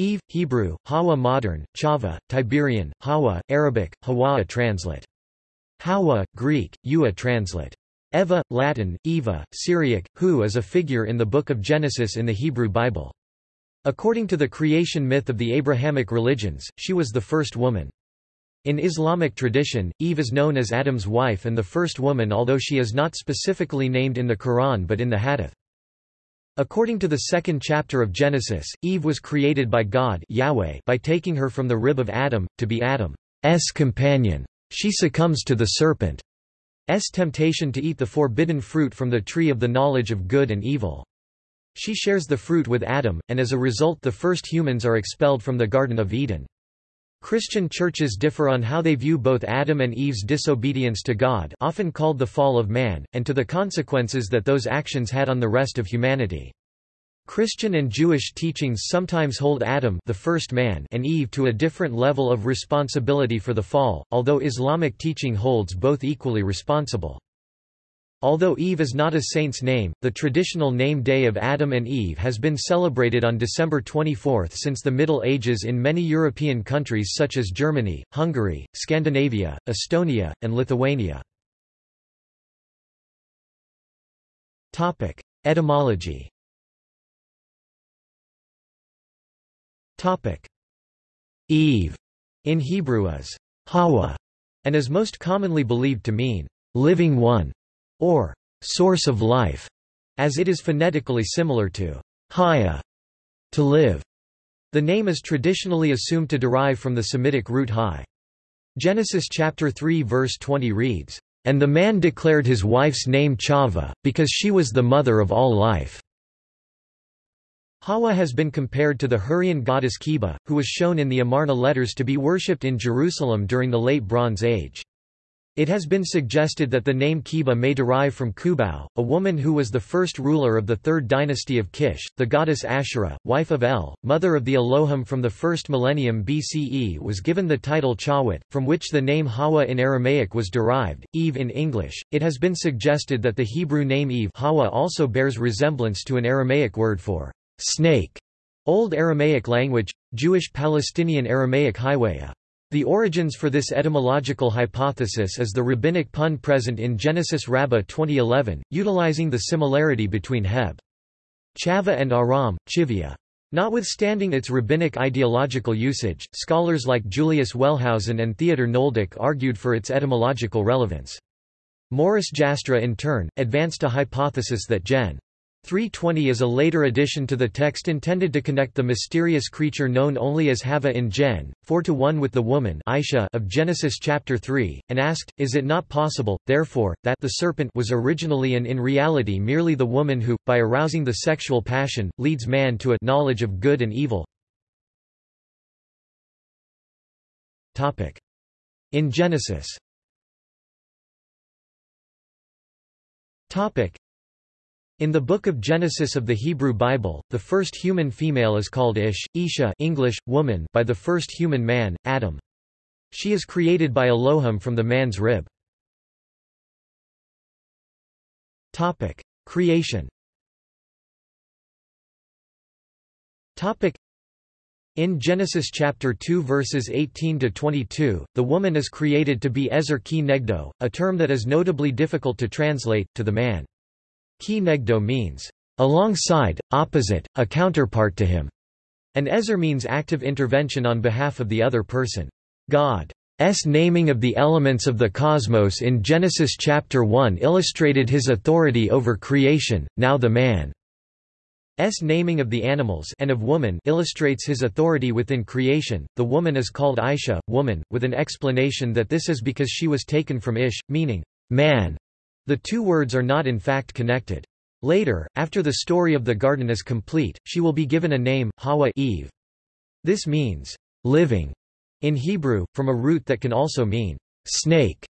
Eve, Hebrew, Hawa modern, Chava, Tiberian, Hawa, Arabic, Hawa translate. Hawa, Greek, Eua translate. Eva, Latin, Eva, Syriac, Hu is a figure in the Book of Genesis in the Hebrew Bible. According to the creation myth of the Abrahamic religions, she was the first woman. In Islamic tradition, Eve is known as Adam's wife and the first woman although she is not specifically named in the Quran but in the Hadith. According to the second chapter of Genesis, Eve was created by God Yahweh by taking her from the rib of Adam, to be Adam's companion. She succumbs to the serpent's temptation to eat the forbidden fruit from the tree of the knowledge of good and evil. She shares the fruit with Adam, and as a result the first humans are expelled from the Garden of Eden. Christian churches differ on how they view both Adam and Eve's disobedience to God often called the fall of man, and to the consequences that those actions had on the rest of humanity. Christian and Jewish teachings sometimes hold Adam the first man and Eve to a different level of responsibility for the fall, although Islamic teaching holds both equally responsible. Although Eve is not a saint's name, the traditional name day of Adam and Eve has been celebrated on December 24 since the Middle Ages in many European countries such as Germany, Hungary, Scandinavia, Estonia, and Lithuania. Etymology. Eve. In Hebrew is Hawa, and is most commonly believed to mean living one or source of life, as it is phonetically similar to haya, to live. The name is traditionally assumed to derive from the Semitic root hai. Genesis chapter 3 verse 20 reads, And the man declared his wife's name Chava, because she was the mother of all life. Hawa has been compared to the Hurrian goddess Kheba, who was shown in the Amarna letters to be worshipped in Jerusalem during the Late Bronze Age. It has been suggested that the name Kheba may derive from Kubau, a woman who was the first ruler of the third dynasty of Kish, the goddess Asherah, wife of El, mother of the Elohim from the first millennium BCE was given the title Chawit, from which the name Hawa in Aramaic was derived, Eve in English. It has been suggested that the Hebrew name Eve Hawa also bears resemblance to an Aramaic word for snake. Old Aramaic language, Jewish Palestinian Aramaic Hiwaya. The origins for this etymological hypothesis is the rabbinic pun present in Genesis Rabbah 2011, utilizing the similarity between Heb. Chava and Aram, Chivia. Notwithstanding its rabbinic ideological usage, scholars like Julius Wellhausen and Theodor Nöldeke argued for its etymological relevance. Morris Jastrow in turn, advanced a hypothesis that Gen. 320 is a later addition to the text intended to connect the mysterious creature known only as Hava in Gen. 4 to 1 with the woman Aisha of Genesis chapter 3, and asked, Is it not possible, therefore, that the serpent was originally and in reality merely the woman who, by arousing the sexual passion, leads man to a knowledge of good and evil? Topic In Genesis in the Book of Genesis of the Hebrew Bible, the first human female is called Ish, Isha English, woman by the first human man, Adam. She is created by Elohim from the man's rib. Topic. Creation Topic. in Genesis chapter 2 verses 18 to 22, the woman is created to be Ezer ki negdo, a term that is notably difficult to translate to the man. Ki negdo means, alongside, opposite, a counterpart to him, and ezer means active intervention on behalf of the other person. God's naming of the elements of the cosmos in Genesis chapter 1 illustrated his authority over creation, now the man. S naming of the animals and of woman illustrates his authority within creation. The woman is called Aisha, woman, with an explanation that this is because she was taken from Ish, meaning man, the two words are not in fact connected. Later, after the story of the garden is complete, she will be given a name, Hawa Eve. This means, living, in Hebrew, from a root that can also mean, snake.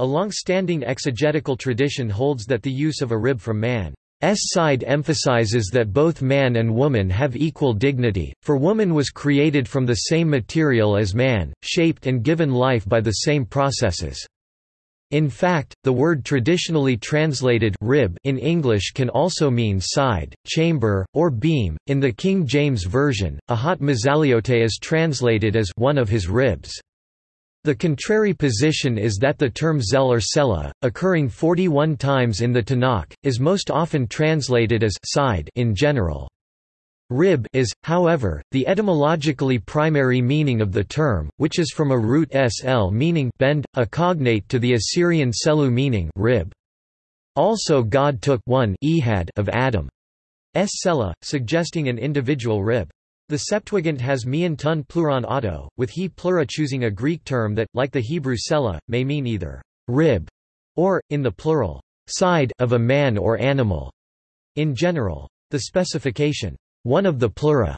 A long-standing exegetical tradition holds that the use of a rib from man's side emphasizes that both man and woman have equal dignity, for woman was created from the same material as man, shaped and given life by the same processes. In fact, the word traditionally translated rib in English can also mean side, chamber, or beam. In the King James Version, Ahat Mazaliote is translated as one of his ribs. The contrary position is that the term zel or sela, occurring 41 times in the Tanakh, is most often translated as side in general. Rib is, however, the etymologically primary meaning of the term, which is from a root sl meaning bend, a cognate to the Assyrian selu meaning rib. Also God took one ehad of Adam. S sela, suggesting an individual rib. The Septuagint has mian tun pluron auto, with he plura choosing a Greek term that, like the Hebrew sela, may mean either rib or, in the plural, side of a man or animal. In general, the specification one of the plura,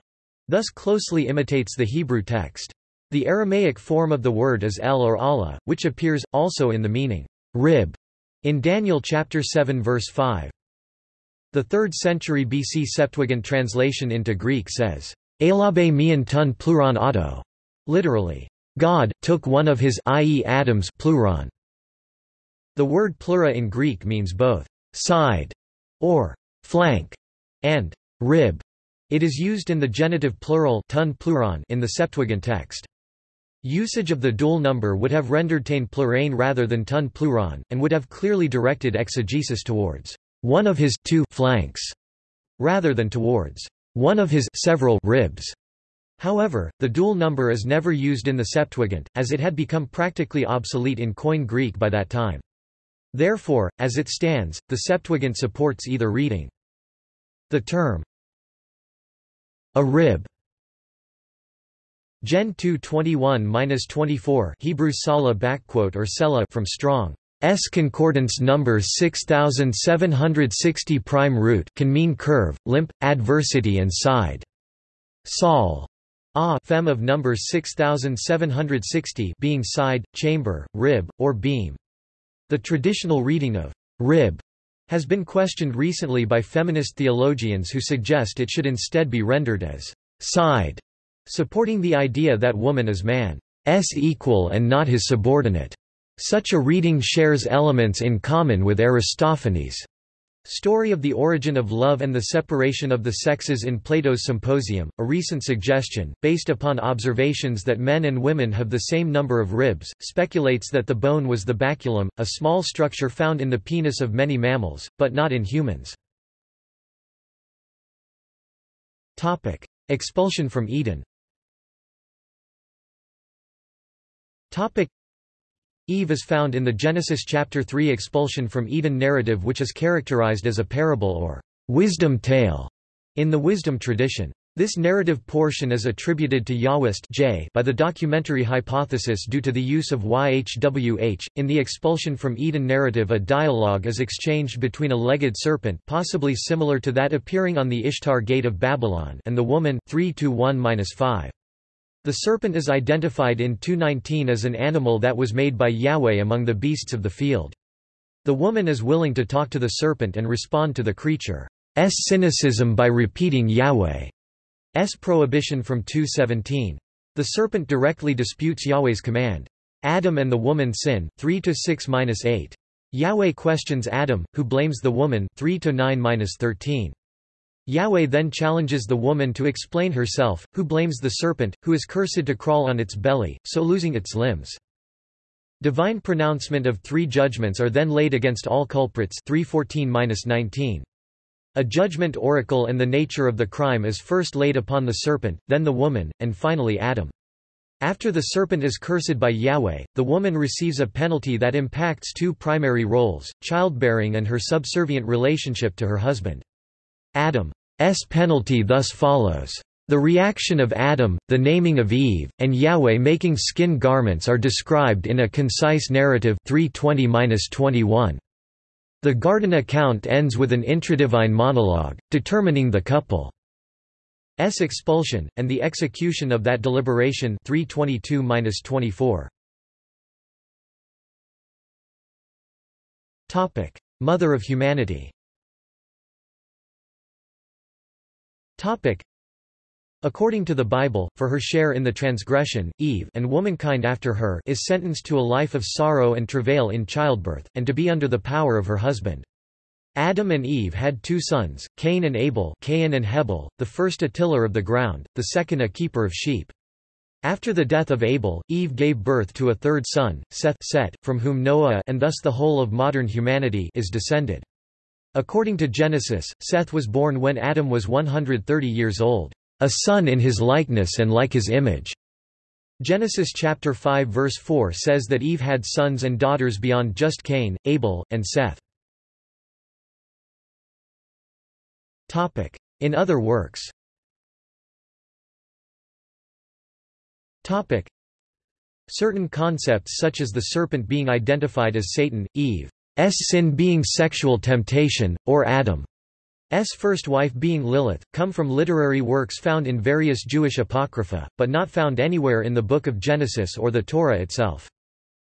thus closely imitates the Hebrew text. The Aramaic form of the word is el or Allah, which appears, also in the meaning, rib, in Daniel chapter 7 verse 5. The 3rd century BC Septuagint translation into Greek says, Elabe mian tun pluron auto, literally, God took one of his i.e. Adam's pluron. The word plura in Greek means both side or flank and rib. It is used in the genitive plural tun pluron in the Septuagint text. Usage of the dual number would have rendered tain plurain rather than tun pluron, and would have clearly directed exegesis towards one of his two flanks, rather than towards one of his several ribs. However, the dual number is never used in the Septuagint, as it had become practically obsolete in Koine Greek by that time. Therefore, as it stands, the Septuagint supports either reading. The term a rib. Gen 2 21-24 Hebrew sala backquote or sela from Strong. S concordance number 6760 prime root can mean curve, limp, adversity and side. Sol. A fem of number 6760 being side, chamber, rib, or beam. The traditional reading of rib has been questioned recently by feminist theologians who suggest it should instead be rendered as side, supporting the idea that woman is man's equal and not his subordinate. Such a reading shares elements in common with Aristophanes' Story of the Origin of Love and the Separation of the Sexes in Plato's Symposium, a recent suggestion, based upon observations that men and women have the same number of ribs, speculates that the bone was the baculum, a small structure found in the penis of many mammals, but not in humans. Expulsion from Eden Eve is found in the Genesis chapter 3 expulsion from Eden narrative which is characterized as a parable or wisdom tale in the wisdom tradition. This narrative portion is attributed to Yahwist J by the documentary hypothesis due to the use of YHWH. In the expulsion from Eden narrative a dialogue is exchanged between a legged serpent possibly similar to that appearing on the Ishtar Gate of Babylon and the woman 3 -1 5 the serpent is identified in 219 as an animal that was made by Yahweh among the beasts of the field. The woman is willing to talk to the serpent and respond to the creature's cynicism by repeating Yahweh's prohibition from 217. The serpent directly disputes Yahweh's command. Adam and the woman sin 3 to 6-8. Yahweh questions Adam, who blames the woman 3 to 9-13. Yahweh then challenges the woman to explain herself, who blames the serpent, who is cursed to crawl on its belly, so losing its limbs. Divine pronouncement of three judgments are then laid against all culprits 314-19. A judgment oracle and the nature of the crime is first laid upon the serpent, then the woman, and finally Adam. After the serpent is cursed by Yahweh, the woman receives a penalty that impacts two primary roles, childbearing and her subservient relationship to her husband. Adam's penalty thus follows. The reaction of Adam, the naming of Eve, and Yahweh making skin garments are described in a concise narrative 320-21. The garden account ends with an intradivine monologue, determining the couple's expulsion, and the execution of that deliberation 322-24. Mother of humanity According to the Bible, for her share in the transgression, Eve and womankind after her is sentenced to a life of sorrow and travail in childbirth, and to be under the power of her husband. Adam and Eve had two sons, Cain and Abel Cain and Hebel, the first a tiller of the ground, the second a keeper of sheep. After the death of Abel, Eve gave birth to a third son, Seth Set, from whom Noah and thus the whole of modern humanity is descended. According to Genesis, Seth was born when Adam was 130 years old, a son in his likeness and like his image. Genesis chapter 5 verse 4 says that Eve had sons and daughters beyond just Cain, Abel, and Seth. Topic: In other works Topic: Certain concepts such as the serpent being identified as Satan, Eve's sin being sexual temptation, or Adam's first wife being Lilith, come from literary works found in various Jewish apocrypha, but not found anywhere in the Book of Genesis or the Torah itself.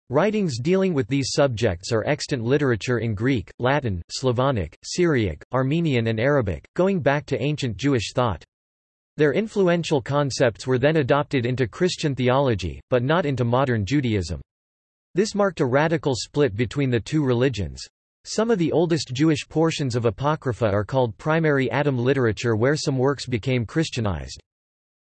Writings dealing with these subjects are extant literature in Greek, Latin, Slavonic, Syriac, Armenian and Arabic, going back to ancient Jewish thought. Their influential concepts were then adopted into Christian theology, but not into modern Judaism. This marked a radical split between the two religions. Some of the oldest Jewish portions of Apocrypha are called primary Adam literature where some works became Christianized.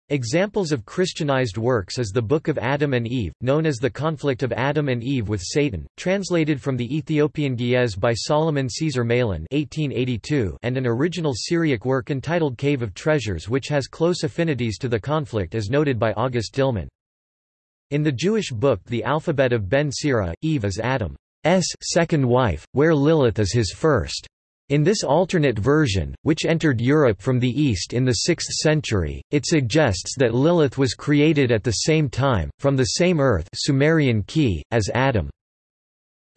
Examples of Christianized works is the Book of Adam and Eve, known as the Conflict of Adam and Eve with Satan, translated from the Ethiopian Ge'ez by Solomon Caesar Malan (1882), and an original Syriac work entitled Cave of Treasures, which has close affinities to the conflict, as noted by August Dillmann. In the Jewish book The Alphabet of Ben Sira, Eve is Adam's second wife, where Lilith is his first. In this alternate version, which entered Europe from the East in the 6th century, it suggests that Lilith was created at the same time, from the same earth Sumerian key, as Adam.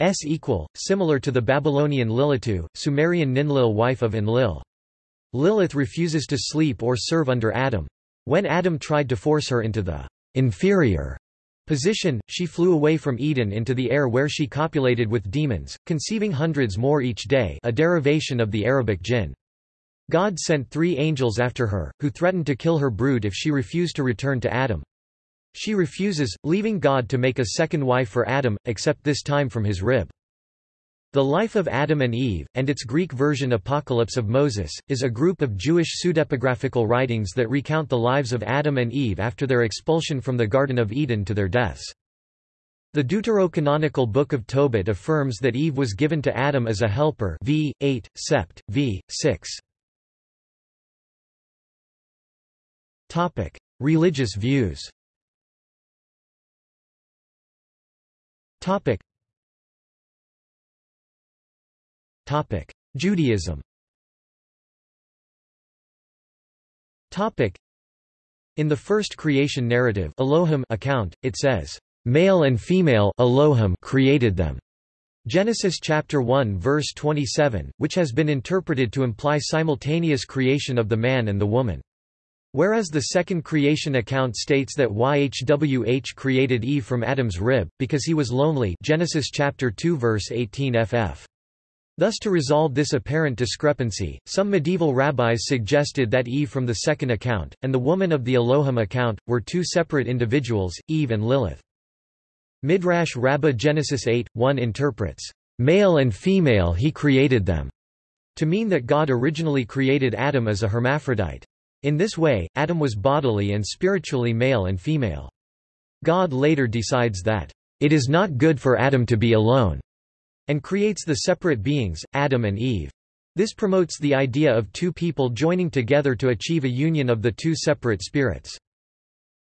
S equal, similar to the Babylonian Lilitu, Sumerian Ninlil wife of Enlil. Lilith refuses to sleep or serve under Adam. When Adam tried to force her into the inferior position, she flew away from Eden into the air where she copulated with demons, conceiving hundreds more each day a derivation of the Arabic jinn. God sent three angels after her, who threatened to kill her brood if she refused to return to Adam. She refuses, leaving God to make a second wife for Adam, except this time from his rib. The Life of Adam and Eve, and its Greek version Apocalypse of Moses, is a group of Jewish pseudepigraphical writings that recount the lives of Adam and Eve after their expulsion from the Garden of Eden to their deaths. The deuterocanonical Book of Tobit affirms that Eve was given to Adam as a helper v. 8, sept. v. 6. Religious views Judaism In the first creation narrative Elohim account, it says, "...male and female Elohim created them." Genesis chapter 1 verse 27, which has been interpreted to imply simultaneous creation of the man and the woman. Whereas the second creation account states that YHWH created Eve from Adam's rib, because he was lonely Genesis chapter 2 verse 18 ff. Thus to resolve this apparent discrepancy, some medieval rabbis suggested that Eve from the second account, and the woman of the Elohim account, were two separate individuals, Eve and Lilith. Midrash Rabbah Genesis 8, 1 interprets, "...male and female he created them", to mean that God originally created Adam as a hermaphrodite. In this way, Adam was bodily and spiritually male and female. God later decides that, "...it is not good for Adam to be alone." And creates the separate beings, Adam and Eve. This promotes the idea of two people joining together to achieve a union of the two separate spirits.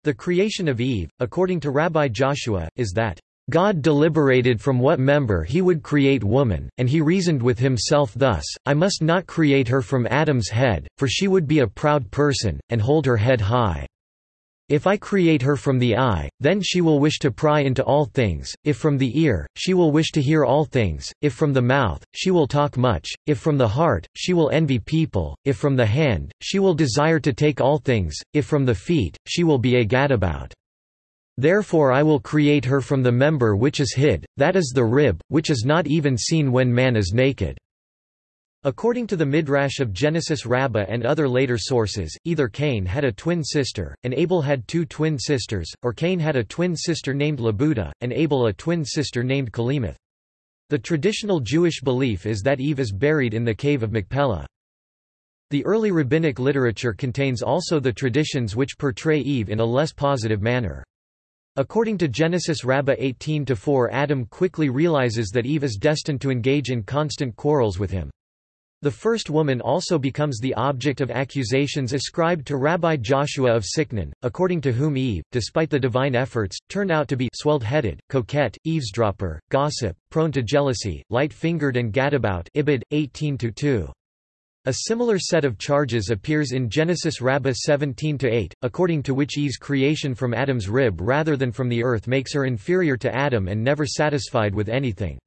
The creation of Eve, according to Rabbi Joshua, is that God deliberated from what member he would create woman, and he reasoned with himself thus, I must not create her from Adam's head, for she would be a proud person, and hold her head high. If I create her from the eye, then she will wish to pry into all things, if from the ear, she will wish to hear all things, if from the mouth, she will talk much, if from the heart, she will envy people, if from the hand, she will desire to take all things, if from the feet, she will be a gadabout. Therefore I will create her from the member which is hid, that is the rib, which is not even seen when man is naked. According to the Midrash of Genesis Rabbah and other later sources, either Cain had a twin sister, and Abel had two twin sisters, or Cain had a twin sister named Labuda, and Abel a twin sister named Kalimeth. The traditional Jewish belief is that Eve is buried in the cave of Machpelah. The early rabbinic literature contains also the traditions which portray Eve in a less positive manner. According to Genesis Rabbah 18-4 Adam quickly realizes that Eve is destined to engage in constant quarrels with him. The first woman also becomes the object of accusations ascribed to Rabbi Joshua of Sichnon, according to whom Eve, despite the divine efforts, turned out to be swelled-headed, coquette, eavesdropper, gossip, prone to jealousy, light-fingered and gadabout Ibid, 18-2. A similar set of charges appears in Genesis Rabbah 17-8, according to which Eve's creation from Adam's rib rather than from the earth makes her inferior to Adam and never satisfied with anything.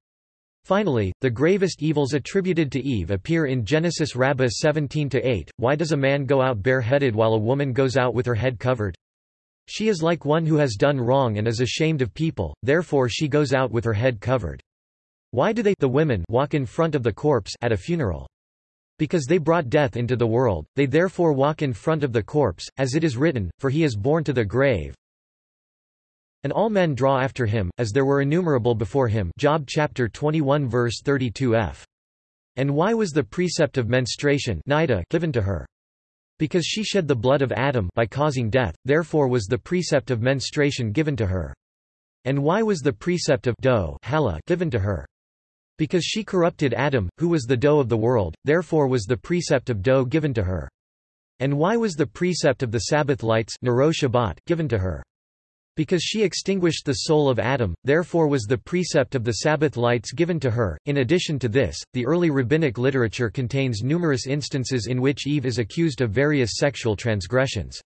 Finally, the gravest evils attributed to Eve appear in Genesis Rabbah 17-8, Why does a man go out bareheaded while a woman goes out with her head covered? She is like one who has done wrong and is ashamed of people, therefore she goes out with her head covered. Why do they the women walk in front of the corpse at a funeral? Because they brought death into the world, they therefore walk in front of the corpse, as it is written, for he is born to the grave, and all men draw after him, as there were innumerable before him Job chapter 21 verse 32f. And why was the precept of menstruation nida, given to her? Because she shed the blood of Adam by causing death, therefore was the precept of menstruation given to her. And why was the precept of dough given to her? Because she corrupted Adam, who was the dough of the world, therefore was the precept of dough given to her. And why was the precept of the Sabbath lights given to her? Because she extinguished the soul of Adam, therefore was the precept of the Sabbath lights given to her. In addition to this, the early rabbinic literature contains numerous instances in which Eve is accused of various sexual transgressions.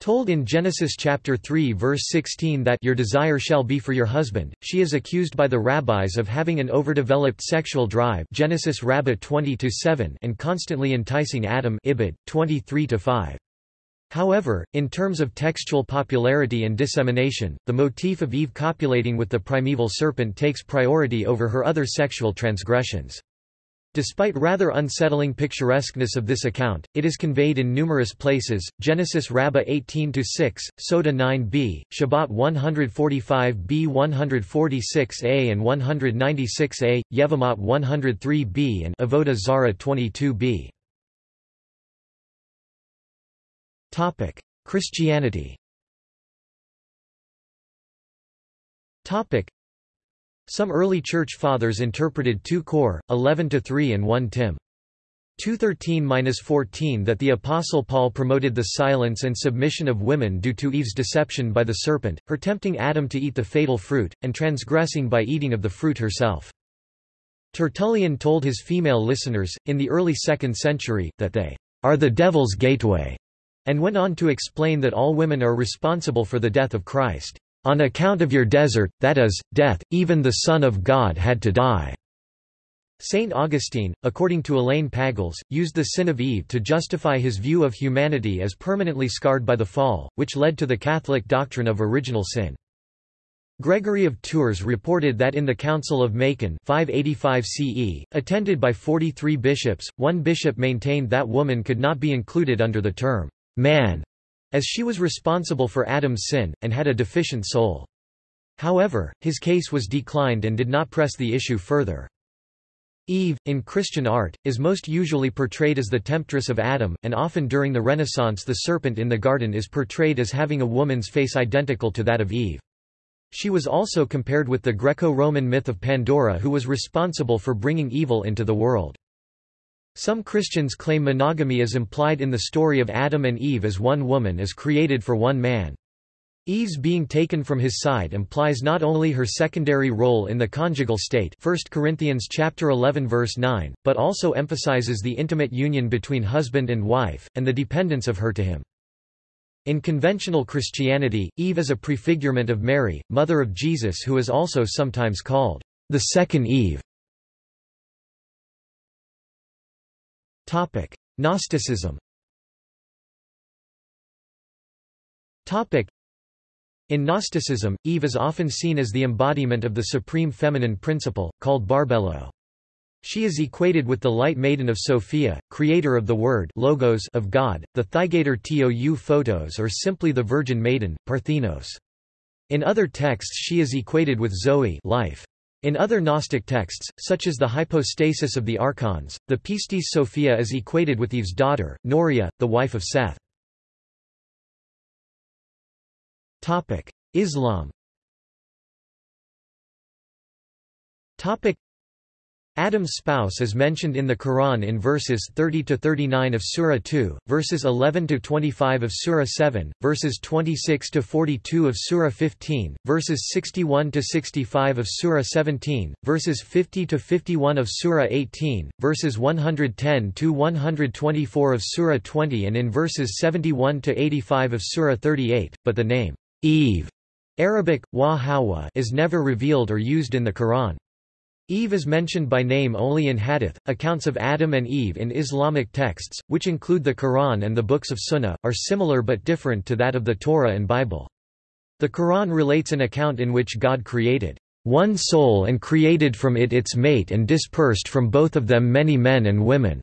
Told in Genesis chapter 3 verse 16 that your desire shall be for your husband, she is accused by the rabbis of having an overdeveloped sexual drive Genesis Rabbah 20-7 and constantly enticing Adam Ibid, 23-5. However, in terms of textual popularity and dissemination, the motif of Eve copulating with the primeval serpent takes priority over her other sexual transgressions. Despite rather unsettling picturesqueness of this account, it is conveyed in numerous places, Genesis Rabbah 18-6, Sota 9b, Shabbat 145b 146a and 196a, Yevamot 103b and Avodah Zarah 22b. Christianity Topic: Some early church fathers interpreted 2 Cor, 11-3 and 1 Tim. 213-14 that the Apostle Paul promoted the silence and submission of women due to Eve's deception by the serpent, her tempting Adam to eat the fatal fruit, and transgressing by eating of the fruit herself. Tertullian told his female listeners, in the early 2nd century, that they are the devil's gateway, and went on to explain that all women are responsible for the death of Christ. On account of your desert, that is, death, even the Son of God had to die. Saint Augustine, according to Elaine Pagels, used the sin of Eve to justify his view of humanity as permanently scarred by the fall, which led to the Catholic doctrine of original sin. Gregory of Tours reported that in the Council of Macon 585 CE, attended by 43 bishops, one bishop maintained that woman could not be included under the term man, as she was responsible for Adam's sin, and had a deficient soul. However, his case was declined and did not press the issue further. Eve, in Christian art, is most usually portrayed as the temptress of Adam, and often during the Renaissance the serpent in the garden is portrayed as having a woman's face identical to that of Eve. She was also compared with the Greco-Roman myth of Pandora who was responsible for bringing evil into the world. Some Christians claim monogamy is implied in the story of Adam and Eve as one woman is created for one man. Eve's being taken from his side implies not only her secondary role in the conjugal state 1 Corinthians chapter 11 verse 9, but also emphasizes the intimate union between husband and wife, and the dependence of her to him. In conventional Christianity, Eve is a prefigurement of Mary, mother of Jesus who is also sometimes called the second Eve. Topic: Gnosticism. Topic: In Gnosticism, Eve is often seen as the embodiment of the supreme feminine principle, called barbelo. She is equated with the Light Maiden of Sophia, creator of the Word logos of God, the Thyigator Tou Photos or simply the Virgin Maiden, Parthenos. In other texts she is equated with Zoe life. In other Gnostic texts, such as the hypostasis of the archons, the Pistis Sophia is equated with Eve's daughter, Norea, the wife of Seth. Islam Adam's spouse is mentioned in the Quran in verses 30-39 of Surah 2, verses 11-25 of Surah 7, verses 26-42 of Surah 15, verses 61-65 of Surah 17, verses 50-51 of Surah 18, verses 110-124 of Surah 20 and in verses 71-85 of Surah 38, but the name, Eve, Arabic, wa is never revealed or used in the Quran. Eve is mentioned by name only in hadith. Accounts of Adam and Eve in Islamic texts, which include the Quran and the books of Sunnah, are similar but different to that of the Torah and Bible. The Quran relates an account in which God created one soul and created from it its mate and dispersed from both of them many men and women.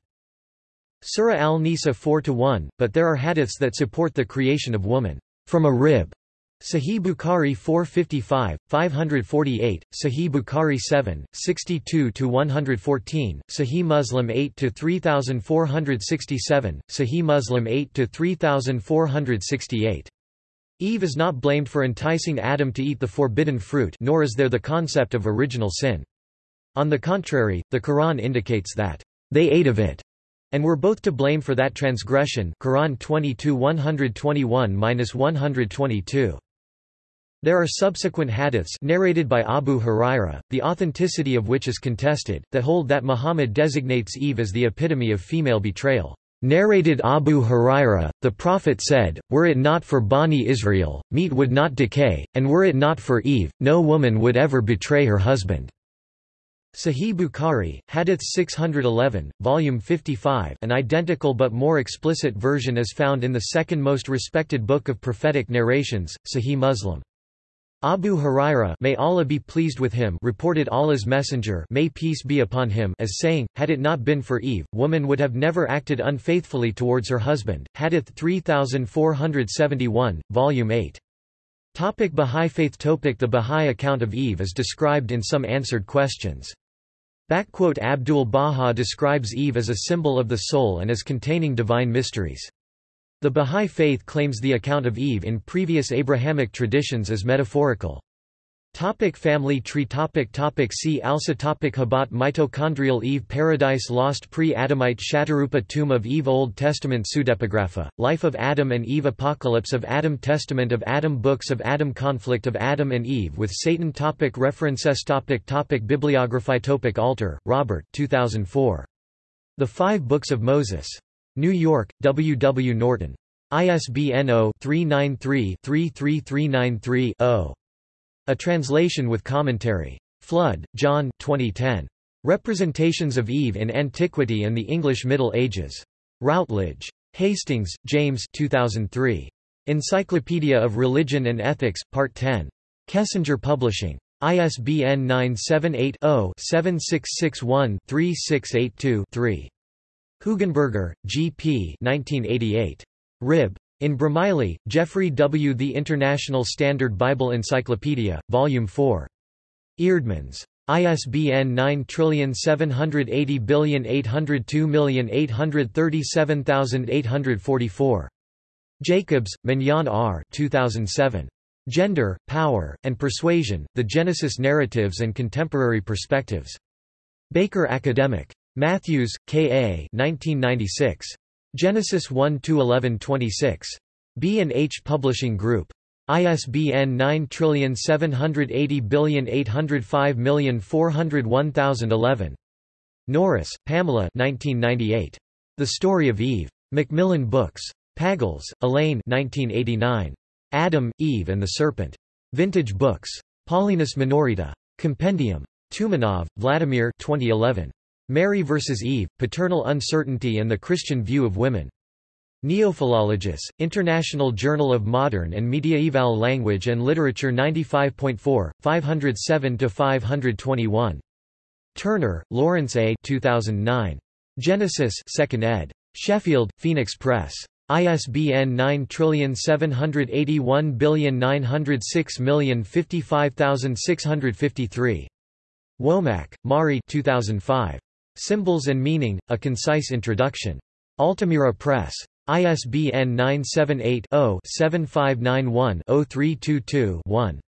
Surah Al-Nisa 4-1, but there are hadiths that support the creation of woman from a rib. Sahih Bukhari 455, 548, Sahih Bukhari 7, 62-114, Sahih Muslim 8-3467, Sahih Muslim 8-3468. Eve is not blamed for enticing Adam to eat the forbidden fruit nor is there the concept of original sin. On the contrary, the Quran indicates that, "...they ate of it." and were both to blame for that transgression Quran 22-121-122. There are subsequent hadiths narrated by Abu Huraira, the authenticity of which is contested, that hold that Muhammad designates Eve as the epitome of female betrayal. Narrated Abu Huraira, the Prophet said, Were it not for Bani Israel, meat would not decay, and were it not for Eve, no woman would ever betray her husband. Sahih Bukhari, Hadith 611, Volume 55 an identical but more explicit version is found in the second most respected book of prophetic narrations, Sahih Muslim. Abu Huraira may Allah be pleased with him reported Allah's messenger may peace be upon him as saying, had it not been for Eve, woman would have never acted unfaithfully towards her husband. Hadith 3471, Volume 8. Topic Bahá'í Faith Topic The Bahá'í account of Eve is described in some answered questions. Abdul Baha describes Eve as a symbol of the soul and as containing divine mysteries. The Bahá'í Faith claims the account of Eve in previous Abrahamic traditions as metaphorical. Topic family tree topic topic See also topic Habat Mitochondrial Eve Paradise Lost Pre-Adamite Shatarupa Tomb of Eve Old Testament Pseudepigrapha, Life of Adam and Eve Apocalypse of Adam Testament of Adam Books of Adam Conflict of Adam and Eve with Satan topic References topic topic Bibliography topic Alter, Robert 2004. The Five Books of Moses. New York, W. W. Norton. ISBN 0-393-33393-0. A translation with commentary. Flood, John 2010. Representations of Eve in Antiquity and the English Middle Ages. Routledge. Hastings, James 2003. Encyclopedia of Religion and Ethics, Part 10. Kessinger Publishing. ISBN 978 0 7661 3682 3. Hugenberger, G. P. 1988. Rib. In Bromiley, Jeffrey W. The International Standard Bible Encyclopedia, Volume 4. Eerdmans. ISBN 9780802837844. Jacobs, Mignon R. 2007. Gender, Power, and Persuasion, The Genesis Narratives and Contemporary Perspectives. Baker Academic. Matthews, K. A. 1996. Genesis 1–11–26. B&H Publishing Group. ISBN 9780805401011. Norris, Pamela 1998. The Story of Eve. Macmillan Books. Pagels, Elaine 1989. Adam, Eve and the Serpent. Vintage Books. Paulinus Minorita. Compendium. Tumanov, Vladimir 2011. Mary vs. Eve, Paternal Uncertainty and the Christian View of Women. Neophilologus, International Journal of Modern and Mediaeval Language and Literature 95.4, 507–521. Turner, Lawrence A. 2009. Genesis 2nd ed. Sheffield, Phoenix Press. ISBN 9781906055653. Womack, Mari 2005. Symbols and Meaning, A Concise Introduction. Altamira Press. ISBN 978 0 7591 0322 1.